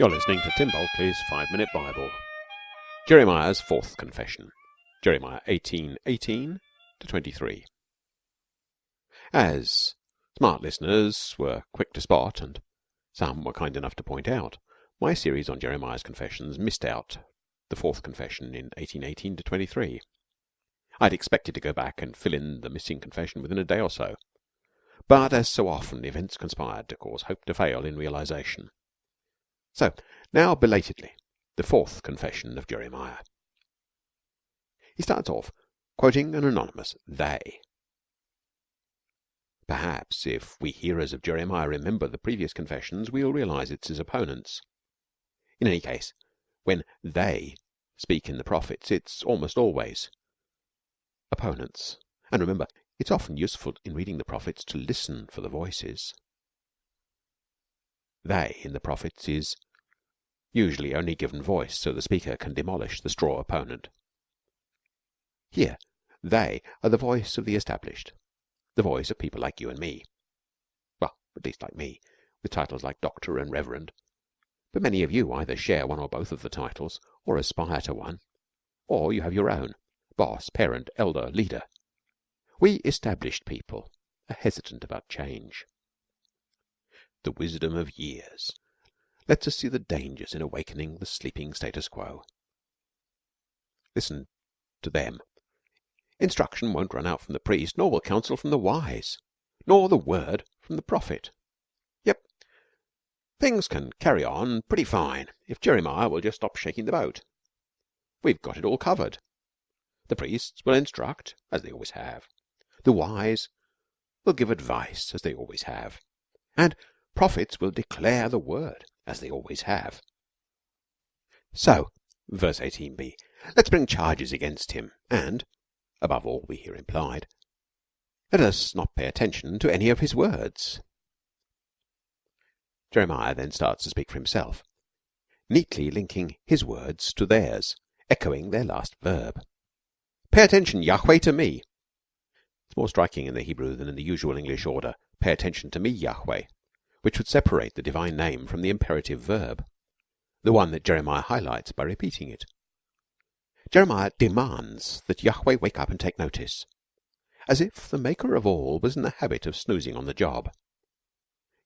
You're listening to Tim Bulkeley's Five Minute Bible. Jeremiah's Fourth Confession. Jeremiah 18 18 to 23. As smart listeners were quick to spot, and some were kind enough to point out, my series on Jeremiah's Confessions missed out the fourth confession in 1818 to 23. I'd expected to go back and fill in the missing confession within a day or so, but as so often events conspired to cause hope to fail in realization. So, now belatedly, the fourth confession of Jeremiah. He starts off quoting an anonymous they. Perhaps if we hearers of Jeremiah remember the previous confessions, we'll realize it's his opponents. In any case, when they speak in the prophets, it's almost always opponents. And remember, it's often useful in reading the prophets to listen for the voices. They in the prophets is usually only given voice so the speaker can demolish the straw opponent. Here, they are the voice of the established, the voice of people like you and me. Well, at least like me, with titles like Doctor and Reverend. But many of you either share one or both of the titles, or aspire to one, or you have your own boss, parent, elder, leader. We established people are hesitant about change. The wisdom of years lets us see the dangers in awakening the sleeping status quo. Listen to them. Instruction won't run out from the priest, nor will counsel from the wise, nor the word from the prophet. Yep, things can carry on pretty fine if Jeremiah will just stop shaking the boat. We've got it all covered. The priests will instruct, as they always have. The wise will give advice, as they always have. And prophets will declare the word, as they always have. So, verse 18b, let's bring charges against him, and, above all we hear implied, let us not pay attention to any of his words. Jeremiah then starts to speak for himself, neatly linking his words to theirs, echoing their last verb. Pay attention, Yahweh, to me. It's more striking in the Hebrew than in the usual English order. Pay attention to me, Yahweh which would separate the divine name from the imperative verb, the one that Jeremiah highlights by repeating it. Jeremiah demands that Yahweh wake up and take notice, as if the maker of all was in the habit of snoozing on the job.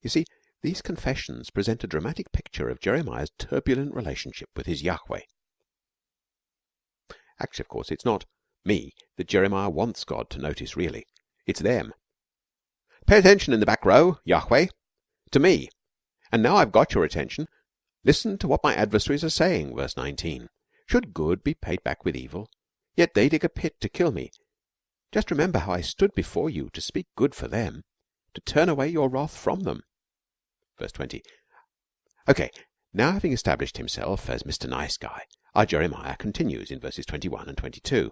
You see, these confessions present a dramatic picture of Jeremiah's turbulent relationship with his Yahweh. Actually, of course, it's not me that Jeremiah wants God to notice, really. It's them. Pay attention in the back row, Yahweh to me. And now I've got your attention, listen to what my adversaries are saying, verse 19. Should good be paid back with evil? Yet they dig a pit to kill me. Just remember how I stood before you to speak good for them, to turn away your wrath from them. Verse 20. Okay, now having established himself as Mr. Nice Guy, our Jeremiah continues in verses 21 and 22.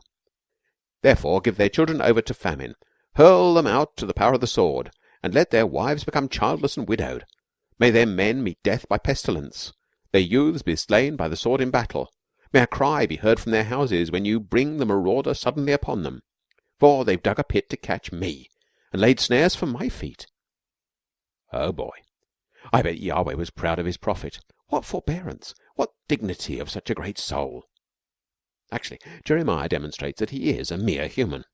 Therefore give their children over to famine, hurl them out to the power of the sword, and let their wives become childless and widowed. May their men meet death by pestilence, their youths be slain by the sword in battle. May a cry be heard from their houses when you bring the marauder suddenly upon them. For they've dug a pit to catch me, and laid snares for my feet. Oh boy. I bet Yahweh was proud of his prophet. What forbearance, what dignity of such a great soul. Actually, Jeremiah demonstrates that he is a mere human,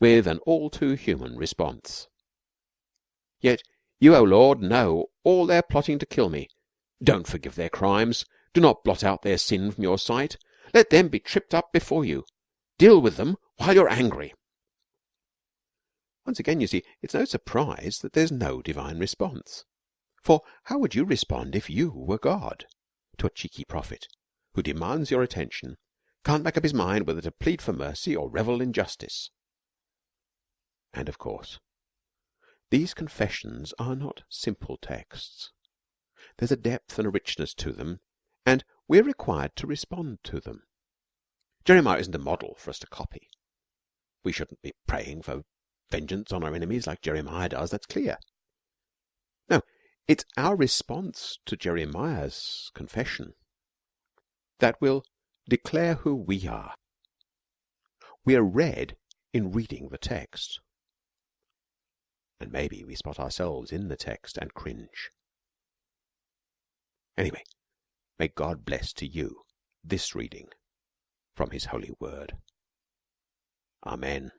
with an all too human response. Yet you, O Lord, know all their plotting to kill me. Don't forgive their crimes. Do not blot out their sin from your sight. Let them be tripped up before you. Deal with them while you're angry. Once again, you see, it's no surprise that there's no divine response. For how would you respond if you were God to a cheeky prophet who demands your attention, can't make up his mind whether to plead for mercy or revel in justice? And of course, these confessions are not simple texts. There's a depth and a richness to them, and we're required to respond to them. Jeremiah isn't a model for us to copy. We shouldn't be praying for vengeance on our enemies like Jeremiah does, that's clear. No, it's our response to Jeremiah's confession that will declare who we are. We are read in reading the text and maybe we spot ourselves in the text and cringe. Anyway, May God bless to you this reading from His holy Word. Amen.